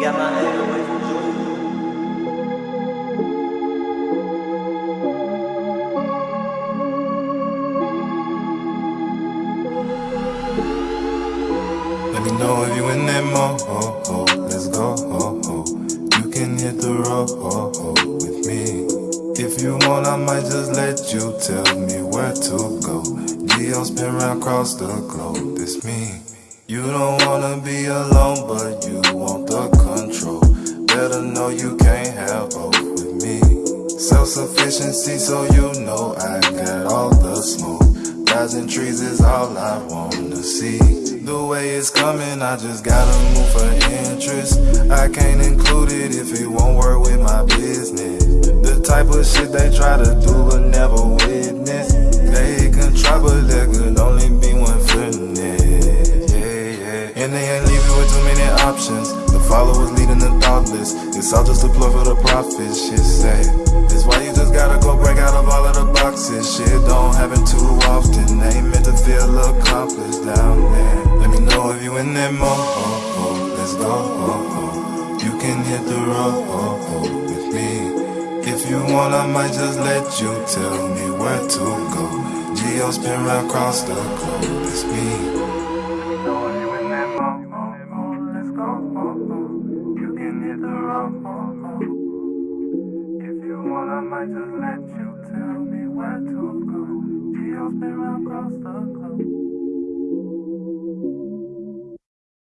My head away from Junior. Let me know if you in that mode. Let's go. You can hit the road with me. If you want, I might just let you tell me where to go. Geo spin round across the globe. This me. You don't wanna be alone, but you. Better know you can't have both with me. Self sufficiency, so you know I got all the smoke. Thousand trees is all I wanna see. The way it's coming, I just gotta move for interest. I can't include it if it won't work with my business. The type of shit they try to do but never witness. They can try, but there could only be one finesse. Yeah, yeah. And they ain't leaving with too many options. The followers leading the It's all just a ploy for the profit. Shit say. That's why you just gotta go break out of all of the boxes. Shit don't happen too often. Ain't meant to feel accomplished down there. Let me know if you in that mode. Let's go. You can hit the road with me. If you want, I might just let you tell me where to go. Geo spin round across the globe. It's me. If you want, I might just let you tell me where to go. Geo spin round across the globe.